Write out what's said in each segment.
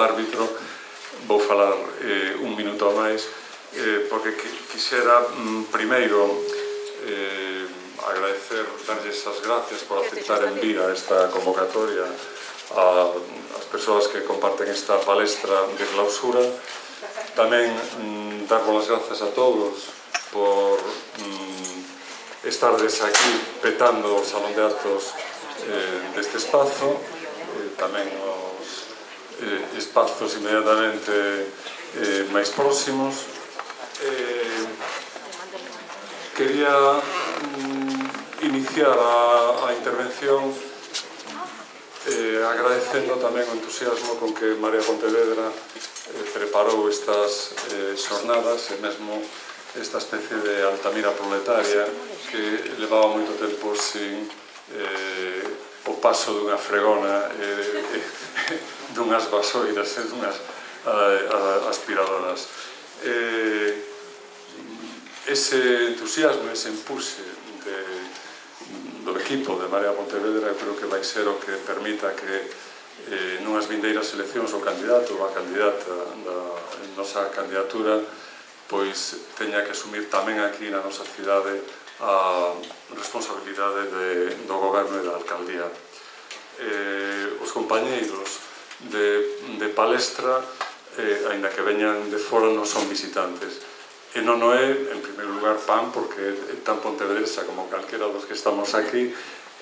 árbitro, vou falar eh, un minuto máis, eh, porque quixera mm, primeiro eh, agradecer, darlles as gracias por aceptar en vida esta convocatoria a, as persoas que comparten esta palestra de clausura, tamén mm, dar bolas gracias a todos por mm, estardes aquí petando o Salón de Actos eh, deste espazo, eh, tamén o eh, espazos inmediatamente eh, máis próximos. Eh, quería mm, iniciar a, a intervención eh, agradecendo tamén o entusiasmo con que María Pontevedra eh, preparou estas eh, xornadas e mesmo esta especie de Altamira proletaria que levaba moito tempo sin eh, o paso dunha fregona eh, eh, dunhas vasoiras e dunhas eh, eh, aspiradoras. Eh, ese entusiasmo, ese impulse de, do equipo de Marea Pontevedra creo que vai ser o que permita que eh, nunhas vindeiras eleccións o candidato ou a candidata da nosa candidatura pois teña que asumir tamén aquí na nosa cidade a responsabilidade de, do goberno e da alcaldía. Eh, os compañeiros de, de palestra, eh, aínda que veñan de fora, non son visitantes. E non é, en primeiro lugar, pan, porque tan pontevedresa como calquera dos que estamos aquí,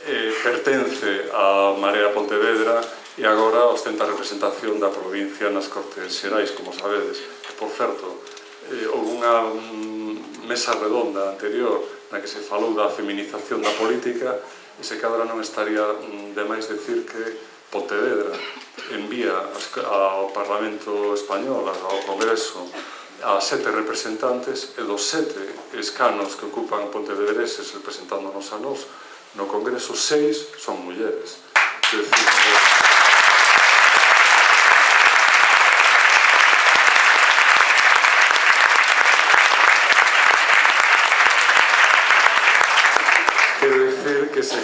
eh, pertence á Marea Pontevedra e agora ostenta a representación da provincia nas Cortes Xerais, como sabedes. Por certo, eh, houve unha mm, mesa redonda anterior na que se falou da feminización da política e se cadra non estaría mm, de máis decir que Pontevedra envía ao Parlamento Español, ao Congreso, a sete representantes e dos sete escanos que ocupan Pontevedreses representándonos a nós, no Congreso seis son mulleres. Decir,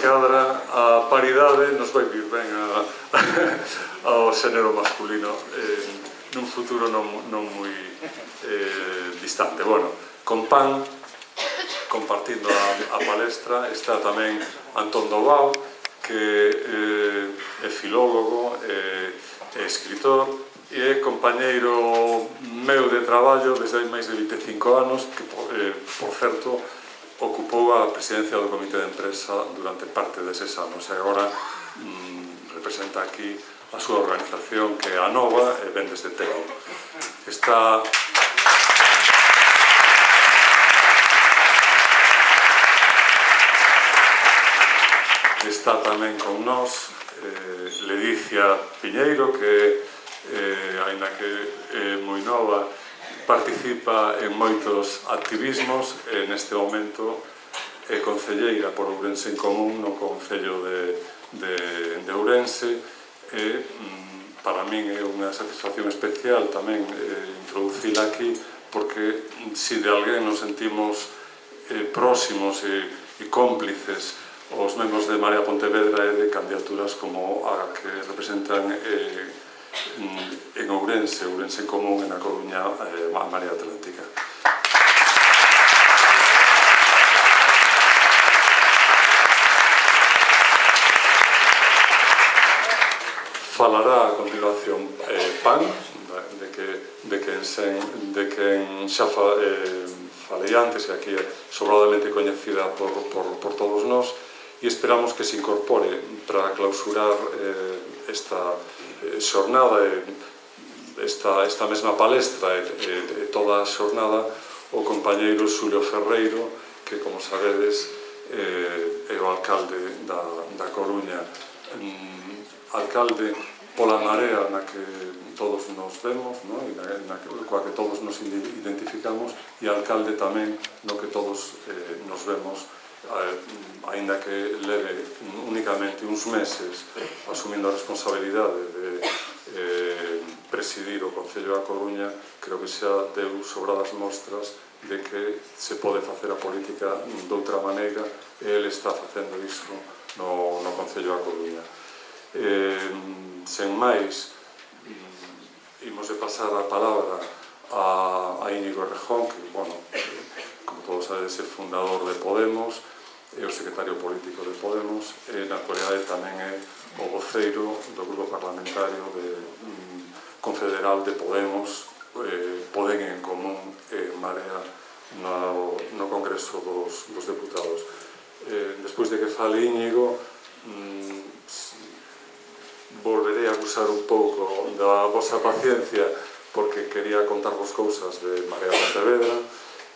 cadra a paridade nos vai vir ben a, ao xénero masculino eh, nun futuro non, non moi eh, distante. Bueno, con PAN, compartindo a, a palestra, está tamén Antón Dobao, que eh, é filólogo, eh, é escritor, e é compañeiro meu de traballo desde hai máis de 25 anos, que, eh, por certo, ocupou a presidencia do Comité de Empresa durante parte deses anos e agora mm, representa aquí a súa organización que é a Nova e ven desde Teo. Está está tamén con nós eh, Ledicia Piñeiro que eh, aínda que é eh, moi nova participa en moitos activismos e neste momento é concelleira por Ourense en Común no Concello de, de, de Ourense e mm, para min é unha satisfacción especial tamén eh, introducila aquí porque si de alguén nos sentimos eh, próximos e, e cómplices os membros de Marea Pontevedra e de candidaturas como a que representan eh, Mm, en Ourense, Ourense Común, en A Coruña, eh, a Marea Atlántica. Falará a continuación eh, PAN, de que, de que, en sen, de que xa fa, eh, falei antes, e aquí é sobradamente coñecida por, por, por todos nós, e esperamos que se incorpore para clausurar eh, esta, Eh, xornada eh, esta, esta mesma palestra e, e toda a xornada o compañeiro Xulio Ferreiro que como sabedes eh, é o alcalde da, da Coruña mm, alcalde pola marea na que todos nos vemos no? e na, na, coa que todos nos identificamos e alcalde tamén no que todos eh, nos vemos aínda que leve únicamente uns meses asumindo a responsabilidade de eh, presidir o Concello da Coruña, creo que xa deu sobradas mostras de que se pode facer a política doutra maneira e ele está facendo iso no, no Concello da Coruña. Eh, sen máis, imos de pasar a palabra a, a Íñigo Rejón, que, bueno, como todos sabedes, é fundador de Podemos, é o secretario político de Podemos e na actualidade tamén é o voceiro do grupo parlamentario de, mm, confederal de Podemos eh, Podem en Común e eh, Marea no, no Congreso dos, dos Deputados. Eh, despois de que fale Íñigo mm, volverei a acusar un pouco da vosa paciencia porque quería contarvos cousas de Marea Pontevedra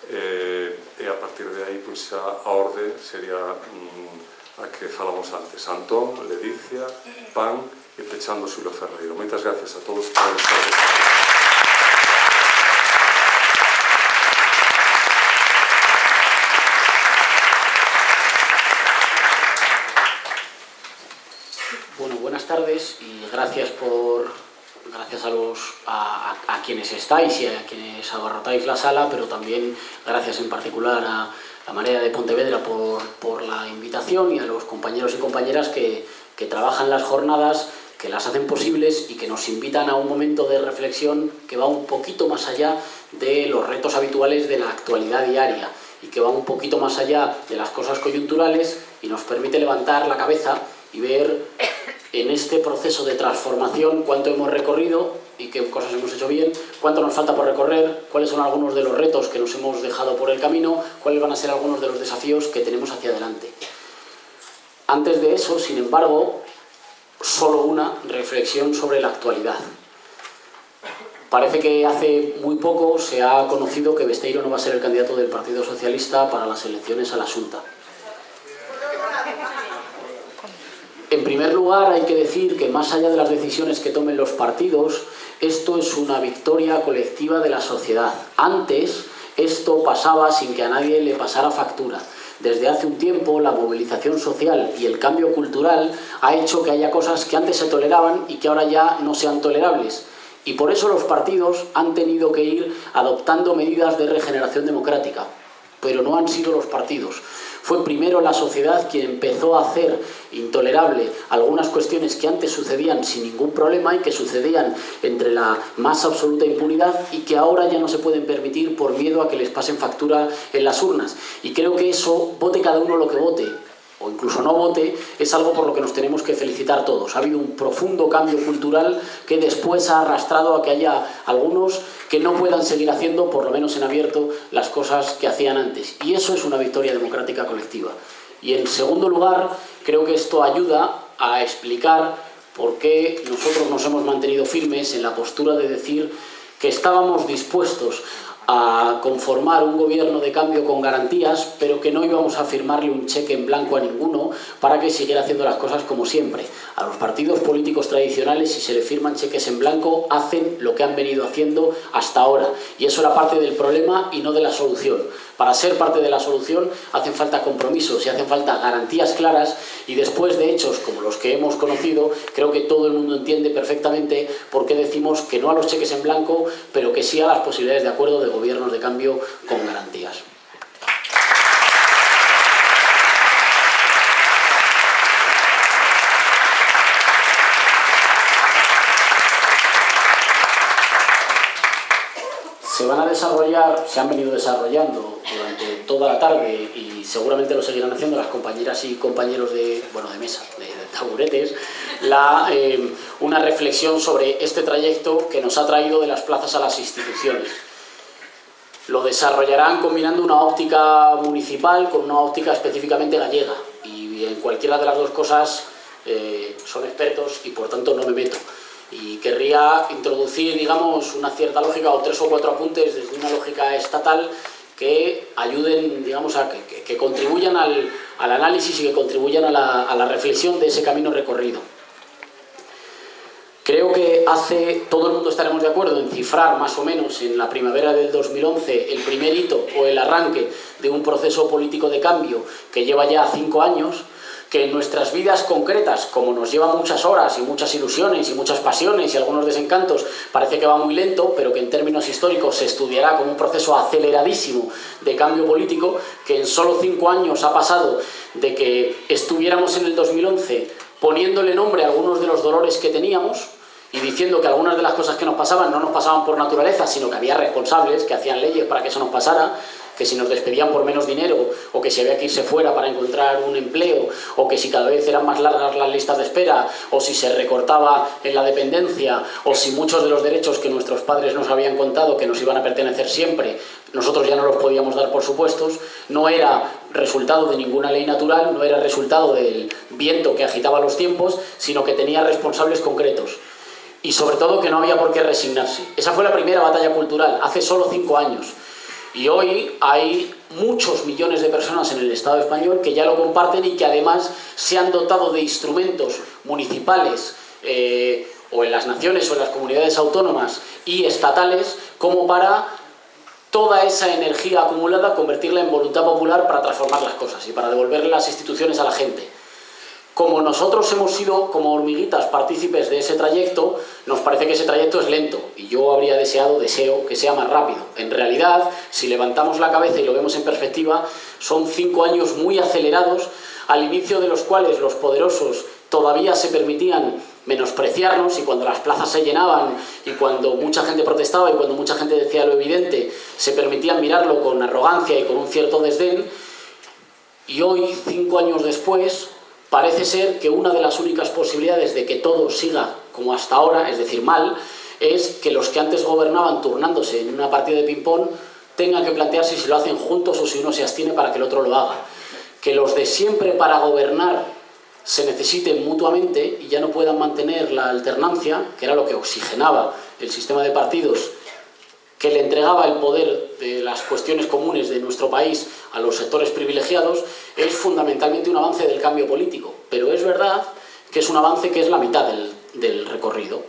eh, e a partir de aí pois, a, a orde sería mm, a que falamos antes Antón, Ledicia, Pan e pechando Xulio Ferreiro. Moitas gracias a todos por estar gracias a los a, a, quienes estáis y a quienes abarrotáis la sala, pero también gracias en particular a la Marea de Pontevedra por, por la invitación y a los compañeros y compañeras que, que trabajan las jornadas, que las hacen posibles y que nos invitan a un momento de reflexión que va un poquito más allá de los retos habituales de la actualidad diaria y que va un poquito más allá de las cosas coyunturales y nos permite levantar la cabeza y ver en este proceso de transformación cuánto hemos recorrido y qué cosas hemos hecho bien, cuánto nos falta por recorrer, cuáles son algunos de los retos que nos hemos dejado por el camino, cuáles van a ser algunos de los desafíos que tenemos hacia adelante. Antes de eso, sin embargo, solo una reflexión sobre la actualidad. Parece que hace muy poco se ha conocido que Besteiro no va a ser el candidato del Partido Socialista para las elecciones a la Junta. En primer lugar, hay que decir que más allá de las decisiones que tomen los partidos, esto es una victoria colectiva de la sociedad. Antes, esto pasaba sin que a nadie le pasara factura. Desde hace un tiempo, la movilización social y el cambio cultural ha hecho que haya cosas que antes se toleraban y que ahora ya no sean tolerables. Y por eso los partidos han tenido que ir adoptando medidas de regeneración democrática. Pero no han sido los partidos. Fue primero la sociedad quien empezó a hacer intolerable algunas cuestiones que antes sucedían sin ningún problema y que sucedían entre la más absoluta impunidad y que ahora ya no se pueden permitir por miedo a que les pasen factura en las urnas. Y creo que eso, vote cada uno lo que vote, o incluso no vote, es algo por lo que nos tenemos que felicitar todos. Ha habido un profundo cambio cultural que después ha arrastrado a que haya algunos que no puedan seguir haciendo, por lo menos en abierto, las cosas que hacían antes. Y eso es una victoria democrática colectiva. Y en segundo lugar, creo que esto ayuda a explicar por qué nosotros nos hemos mantenido firmes en la postura de decir que estábamos dispuestos a conformar un gobierno de cambio con garantías, pero que no íbamos a firmarle un cheque en blanco a ninguno para que siguiera haciendo las cosas como siempre. A los partidos políticos tradicionales, si se le firman cheques en blanco, hacen lo que han venido haciendo hasta ahora. Y eso era parte del problema y no de la solución. Para ser parte de la solución hacen falta compromisos y hacen falta garantías claras y después de hechos como los que hemos conocido, creo que todo el mundo entiende perfectamente por qué decimos que no a los cheques en blanco, pero que sí a las posibilidades de acuerdo de gobiernos de cambio con garantías. Desarrollar, se han venido desarrollando durante toda la tarde y seguramente lo seguirán haciendo las compañeras y compañeros de, bueno, de mesa, de, taburetes, la, eh, una reflexión sobre este trayecto que nos ha traído de las plazas a las instituciones. Lo desarrollarán combinando una óptica municipal con una óptica específicamente gallega y en cualquiera de las dos cosas eh, son expertos y por tanto no me meto y querría introducir, digamos, una cierta lógica o tres o cuatro apuntes desde una lógica estatal que ayuden, digamos, a que, contribuyan al, al, análisis y que contribuyan a la, a la reflexión de ese camino recorrido. Creo que hace, todo el mundo estaremos de acuerdo en cifrar más o menos en la primavera del 2011 el primer hito o el arranque de un proceso político de cambio que lleva ya cinco años, que en nuestras vidas concretas, como nos lleva muchas horas y muchas ilusiones y muchas pasiones y algunos desencantos, parece que va muy lento, pero que en términos históricos se estudiará como un proceso aceleradísimo de cambio político, que en solo cinco años ha pasado de que estuviéramos en el 2011 poniéndole nombre a algunos de los dolores que teníamos, y diciendo que algunas de las cosas que nos pasaban no nos pasaban por naturaleza, sino que había responsables que hacían leyes para que eso nos pasara, que si nos despedían por menos dinero, o que si había que irse fuera para encontrar un empleo, o que si cada vez eran más largas las listas de espera, o si se recortaba en la dependencia, o si muchos de los derechos que nuestros padres nos habían contado que nos iban a pertenecer siempre, nosotros ya no los podíamos dar por supuestos, no era resultado de ninguna ley natural, no era resultado del viento que agitaba los tiempos, sino que tenía responsables concretos. Y sobre todo que no había por qué resignarse. Esa fue la primera batalla cultural, hace solo cinco años. Y hoy hay muchos millones de personas en el Estado español que ya lo comparten y que además se han dotado de instrumentos municipales eh, o en las naciones o en las comunidades autónomas y estatales como para toda esa energía acumulada convertirla en voluntad popular para transformar las cosas y para devolverle las instituciones a la gente. Como nosotros hemos sido, como hormiguitas, partícipes de ese trayecto, nos parece que ese trayecto es lento y yo habría deseado, deseo, que sea más rápido. En realidad, si levantamos la cabeza y lo vemos en perspectiva, son cinco años muy acelerados, al inicio de los cuales los poderosos todavía se permitían menospreciarnos y cuando las plazas se llenaban y cuando mucha gente protestaba y cuando mucha gente decía lo evidente, se permitían mirarlo con arrogancia y con un cierto desdén y hoy, cinco años después, parece ser que una de las únicas posibilidades de que todo siga como hasta ahora, es decir, mal, es que los que antes gobernaban turnándose en una partida de ping-pong tengan que plantearse si lo hacen juntos o si uno se abstiene para que el otro lo haga. Que los de siempre para gobernar se necesiten mutuamente y ya no puedan mantener la alternancia, que era lo que oxigenaba el sistema de partidos que le entregaba el poder de las cuestiones comunes de nuestro país a los sectores privilegiados, es fundamentalmente un avance del cambio político. Pero es verdad que es un avance que es la mitad del, recorrido.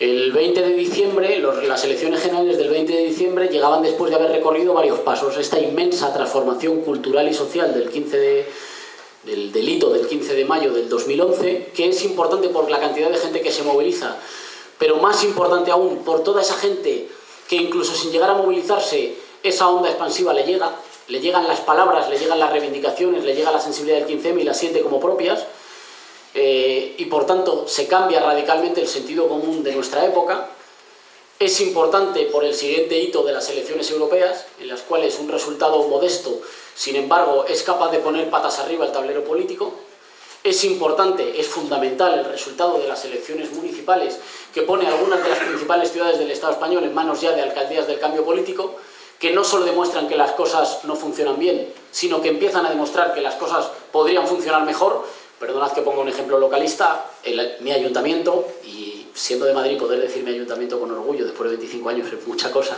El 20 de diciembre, las elecciones generales del 20 de diciembre llegaban después de haber recorrido varios pasos. Esta inmensa transformación cultural y social del 15 de, del delito del 15 de mayo del 2011, que es importante por la cantidad de gente que se moviliza, pero más importante aún por toda esa gente que incluso sin llegar a movilizarse, esa onda expansiva le llega, le llegan las palabras, le llegan las reivindicaciones, le llega la sensibilidad del 15M y las siente como propias, eh, y por tanto se cambia radicalmente el sentido común de nuestra época. Es importante por el siguiente hito de las elecciones europeas, en las cuales un resultado modesto, sin embargo, es capaz de poner patas arriba el tablero político, es importante, es fundamental el resultado de las elecciones municipales que pone algunas de las principales ciudades del Estado español en manos ya de alcaldías del cambio político, que no solo demuestran que las cosas no funcionan bien, sino que empiezan a demostrar que las cosas podrían funcionar mejor. Perdonad que ponga un ejemplo localista, mi ayuntamiento, y siendo de Madrid poder decir mi ayuntamiento con orgullo después de 25 años es mucha cosa,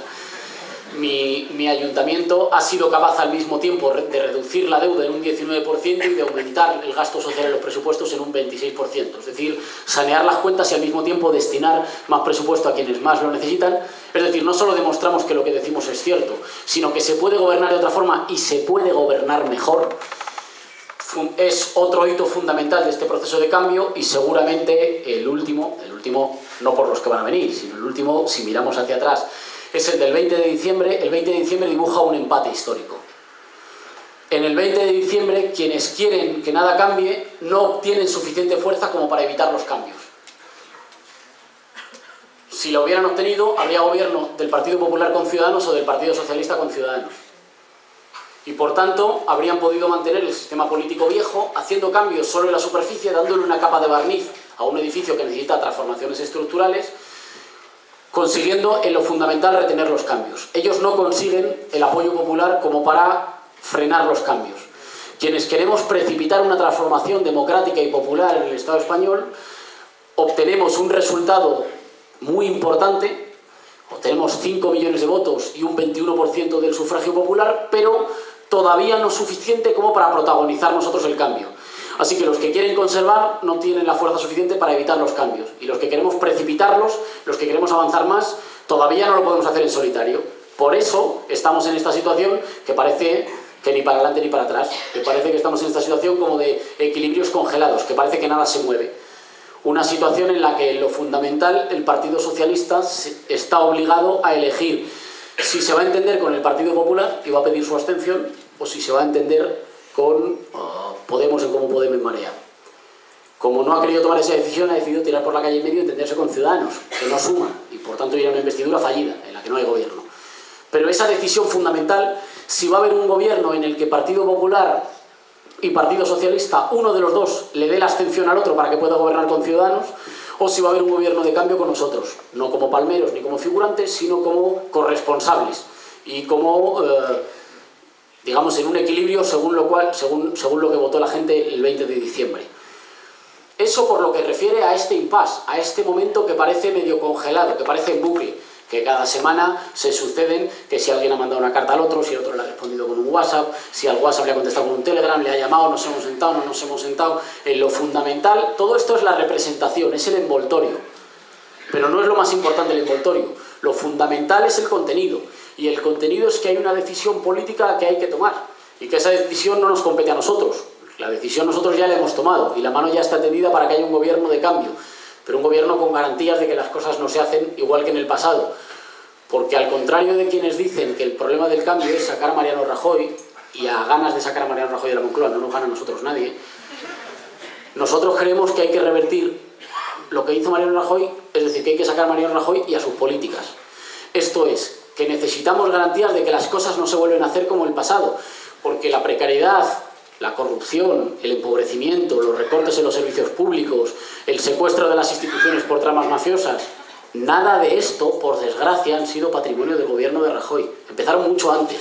mi, ayuntamiento ha sido capaz al mismo tiempo de reducir la deuda en un 19% y de aumentar el gasto social en los presupuestos en un 26%. Es decir, sanear las cuentas y al mismo tiempo destinar más presupuesto a quienes más lo necesitan. Es decir, no solo demostramos que lo que decimos es cierto, sino que se puede gobernar de otra forma y se puede gobernar mejor. Es otro hito fundamental de este proceso de cambio y seguramente el último, el último no por los que van a venir, sino el último, si miramos hacia atrás, es el del 20 de diciembre. El 20 de diciembre dibuja un empate histórico. En el 20 de diciembre, quienes quieren que nada cambie no obtienen suficiente fuerza como para evitar los cambios. Si lo hubieran obtenido, habría gobierno del Partido Popular con Ciudadanos o del Partido Socialista con Ciudadanos. Y por tanto, habrían podido mantener el sistema político viejo, haciendo cambios solo en la superficie, dándole una capa de barniz a un edificio que necesita transformaciones estructurales, consiguiendo en lo fundamental retener los cambios. Ellos no consiguen el apoyo popular como para frenar los cambios. Quienes queremos precipitar una transformación democrática y popular en el Estado español, obtenemos un resultado muy importante, obtenemos 5 millones de votos y un 21% del sufragio popular, pero todavía no suficiente como para protagonizar nosotros el cambio. Así que los que quieren conservar no tienen la fuerza suficiente para evitar los cambios. Y los que queremos precipitarlos, los que queremos avanzar más, todavía no lo podemos hacer en solitario. Por eso estamos en esta situación que parece que ni para adelante ni para atrás. Que parece que estamos en esta situación como de equilibrios congelados, que parece que nada se mueve. Una situación en la que lo fundamental, el Partido Socialista está obligado a elegir si se va a entender con el Partido Popular y va a pedir su abstención, o si se va a entender con Podemos en Como Podemos en Marea. como no ha querido tomar esa decisión, ha decidido tirar por la calle en medio y entenderse con ciudadanos, que no suman, y por tanto ir a una investidura fallida, en la que no hay gobierno. Pero esa decisión fundamental, si va a haber un gobierno en el que Partido Popular y Partido Socialista, uno de los dos, le dé la abstención al otro para que pueda gobernar con ciudadanos, o si va a haber un gobierno de cambio con nosotros, no como palmeros ni como figurantes, sino como corresponsables y como, eh, digamos, en un equilibrio según lo, cual, según, según lo que votó la gente el 20 de diciembre. Eso por lo que refiere a este impasse, a este momento que parece medio congelado, que parece en bucle, que cada semana se suceden, que si alguien ha mandado una carta al otro, si el otro le ha respondido con un WhatsApp, si al WhatsApp le ha contestado con un Telegram, le ha llamado, nos hemos sentado, no nos hemos sentado. En lo fundamental, todo esto es la representación, es el envoltorio. Pero no es lo más importante el envoltorio. Lo fundamental es el contenido. Y el contenido es que hay una decisión política que hay que tomar. Y que esa decisión no nos compete a nosotros. La decisión nosotros ya la hemos tomado y la mano ya está tendida para que haya un gobierno de cambio, pero un gobierno con garantías de que las cosas no se hacen igual que en el pasado. Porque al contrario de quienes dicen que el problema del cambio es sacar a Mariano Rajoy, y a ganas de sacar a Mariano Rajoy de la Moncloa no nos gana a nosotros nadie, nosotros creemos que hay que revertir lo que hizo Mariano Rajoy, es decir, que hay que sacar a Mariano Rajoy y a sus políticas. Esto es, que necesitamos garantías de que las cosas no se vuelven a hacer como el pasado, porque la precariedad, la corrupción, el empobrecimiento, los recortes en los servicios públicos, el secuestro de las instituciones por tramas mafiosas, nada de esto, por desgracia, han sido patrimonio del gobierno de Rajoy. Empezaron mucho antes.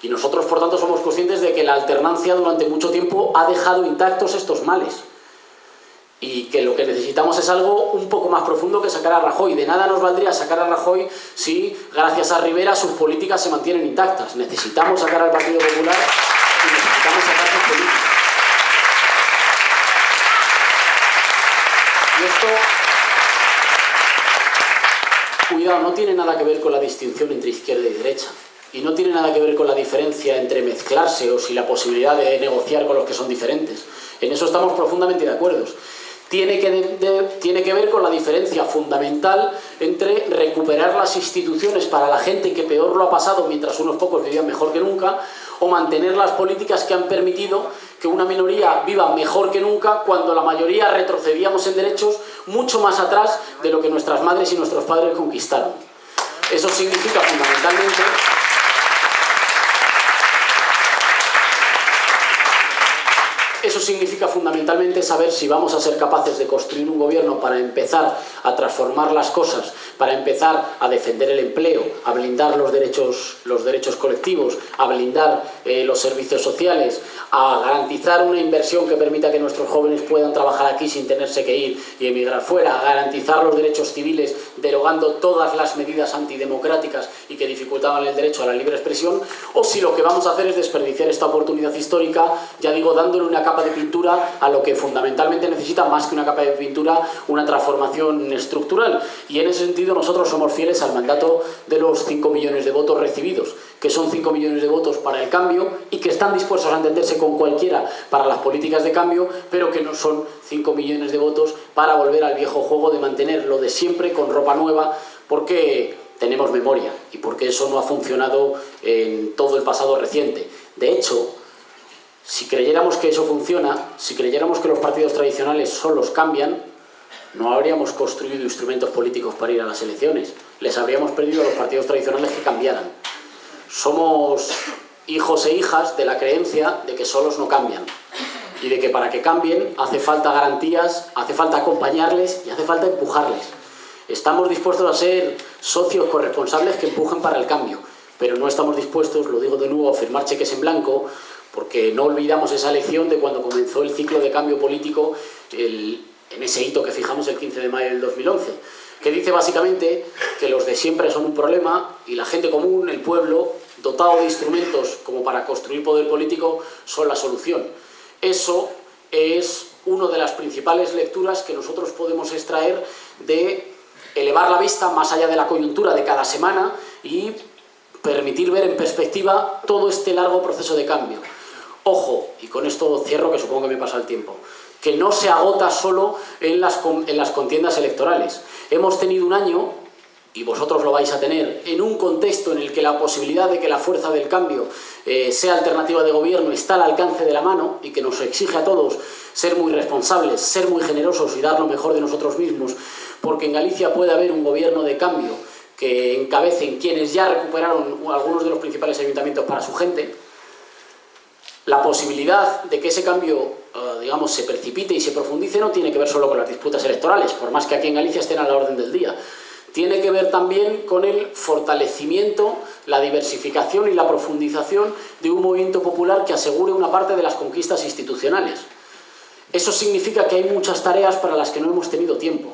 Y nosotros, por tanto, somos conscientes de que la alternancia durante mucho tiempo ha dejado intactos estos males. Y que lo que necesitamos es algo un poco más profundo que sacar a Rajoy. De nada nos valdría sacar a Rajoy si, gracias a Rivera, sus políticas se mantienen intactas. Necesitamos sacar al Partido Popular y necesitamos sacar sus políticas. Y esto, cuidado, no tiene nada que ver con la distinción entre izquierda y derecha. Y no tiene nada que ver con la diferencia entre mezclarse o si la posibilidad de negociar con los que son diferentes. En eso estamos profundamente de acuerdo tiene que, tiene que ver con la diferencia fundamental entre recuperar las instituciones para la gente que peor lo ha pasado mientras unos pocos vivían mejor que nunca o mantener las políticas que han permitido que una minoría viva mejor que nunca cuando la mayoría retrocedíamos en derechos mucho más atrás de lo que nuestras madres y nuestros padres conquistaron. Eso significa fundamentalmente Eso significa fundamentalmente saber si vamos a ser capaces de construir un gobierno para empezar a transformar las cosas, para empezar a defender el empleo, a blindar los derechos, los derechos colectivos, a blindar eh, los servicios sociales, a garantizar una inversión que permita que nuestros jóvenes puedan trabajar aquí sin tenerse que ir y emigrar fuera, a garantizar los derechos civiles derogando todas las medidas antidemocráticas y que dificultaban el derecho a la libre expresión, o si lo que vamos a hacer es desperdiciar esta oportunidad histórica, ya digo, dándole una capa de pintura a lo que fundamentalmente necesita más que una capa de pintura, una transformación estructural. Y en ese sentido nosotros somos fieles al mandato de los 5 millones de votos recibidos, que son 5 millones de votos para el cambio y que están dispuestos a entenderse con cualquiera para las políticas de cambio, pero que no son 5 millones de votos para volver al viejo juego de mantener lo de siempre con ropa nueva, porque tenemos memoria y porque eso no ha funcionado en todo el pasado reciente. De hecho, si creyéramos que eso funciona, si creyéramos que los partidos tradicionales solos cambian, no habríamos construido instrumentos políticos para ir a las elecciones. Les habríamos pedido a los partidos tradicionales que cambiaran. Somos hijos e hijas de la creencia de que solos no cambian y de que para que cambien hace falta garantías, hace falta acompañarles y hace falta empujarles. Estamos dispuestos a ser socios corresponsables que empujen para el cambio, pero no estamos dispuestos, lo digo de nuevo, a firmar cheques en blanco, porque no olvidamos esa lección de cuando comenzó el ciclo de cambio político en ese hito que fijamos el 15 de mayo del 2011, que dice básicamente que los de siempre son un problema y la gente común, el pueblo, dotado de instrumentos como para construir poder político, son la solución. Eso es una de las principales lecturas que nosotros podemos extraer de elevar la vista más allá de la coyuntura de cada semana y permitir ver en perspectiva todo este largo proceso de cambio. Ojo, y con esto cierro que supongo que me pasa el tiempo, que no se agota solo en las, en las contiendas electorales. Hemos tenido un año y vosotros lo vais a tener, en un contexto en el que la posibilidad de que la fuerza del cambio eh, sea alternativa de gobierno está al alcance de la mano y que nos exige a todos ser muy responsables, ser muy generosos y dar lo mejor de nosotros mismos, porque en Galicia puede haber un gobierno de cambio que encabecen quienes ya recuperaron algunos de los principales ayuntamientos para su gente, la posibilidad de que ese cambio, eh, digamos, se precipite y se profundice no tiene que ver solo con las disputas electorales, por más que aquí en Galicia estén a la orden del día. Tiene que ver también con el fortalecimiento, la diversificación y la profundización de un movimiento popular que asegure una parte de las conquistas institucionales. Eso significa que hay muchas tareas para las que no hemos tenido tiempo,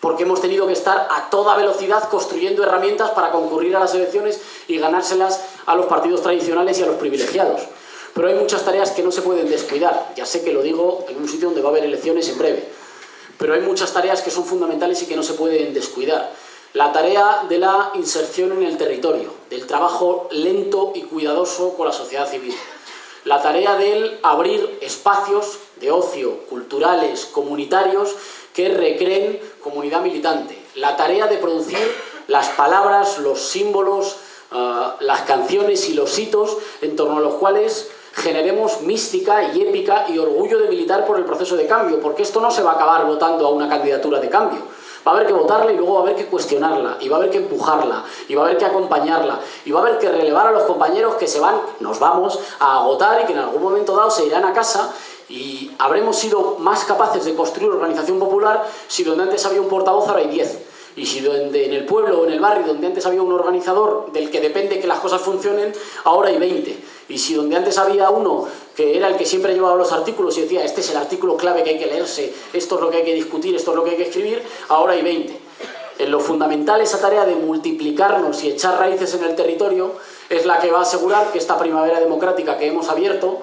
porque hemos tenido que estar a toda velocidad construyendo herramientas para concurrir a las elecciones y ganárselas a los partidos tradicionales y a los privilegiados. Pero hay muchas tareas que no se pueden descuidar. Ya sé que lo digo en un sitio donde va a haber elecciones en breve. Pero hay muchas tareas que son fundamentales y que no se pueden descuidar. La tarea de la inserción en el territorio, del trabajo lento y cuidadoso con la sociedad civil. La tarea del abrir espacios de ocio, culturales, comunitarios, que recreen comunidad militante. La tarea de producir las palabras, los símbolos, uh, las canciones y los hitos en torno a los cuales generemos mística y épica y orgullo de militar por el proceso de cambio, porque esto no se va a acabar votando a una candidatura de cambio. Va a haber que votarla y luego va a haber que cuestionarla, y va a haber que empujarla, y va a haber que acompañarla, y va a haber que relevar a los compañeros que se van, nos vamos, a agotar y que en algún momento dado se irán a casa y habremos sido más capaces de construir organización popular si donde antes había un portavoz ahora hay 10 y si donde, en el pueblo o en el barrio donde antes había un organizador del que depende que las cosas funcionen, ahora hay 20. Y si donde antes había uno que era el que siempre llevaba los artículos y decía este es el artículo clave que hay que leerse, esto es lo que hay que discutir, esto es lo que hay que escribir, ahora hay 20. En lo fundamental esa tarea de multiplicarnos y echar raíces en el territorio es la que va a asegurar que esta primavera democrática que hemos abierto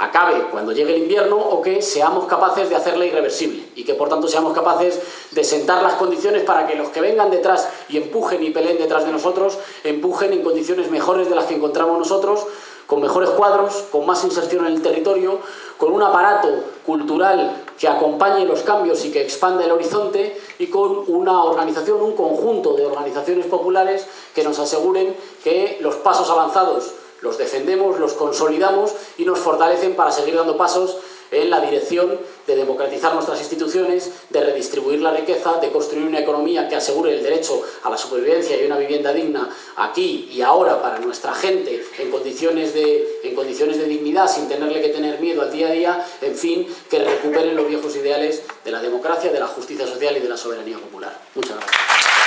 acabe cuando llegue el invierno o que seamos capaces de hacerla irreversible y que por tanto seamos capaces de sentar las condiciones para que los que vengan detrás y empujen y peleen detrás de nosotros, empujen en condiciones mejores de las que encontramos nosotros, con mejores cuadros, con más inserción en el territorio, con un aparato cultural que acompañe los cambios y que expanda el horizonte y con una organización, un conjunto de organizaciones populares que nos aseguren que los pasos avanzados los defendemos, los consolidamos y nos fortalecen para seguir dando pasos en la dirección de democratizar nuestras instituciones, de redistribuir la riqueza, de construir una economía que asegure el derecho a la supervivencia y una vivienda digna aquí y ahora para nuestra gente en condiciones de, en condiciones de dignidad, sin tenerle que tener miedo al día a día, en fin, que recuperen los viejos ideales de la democracia, de la justicia social y de la soberanía popular. Muchas gracias.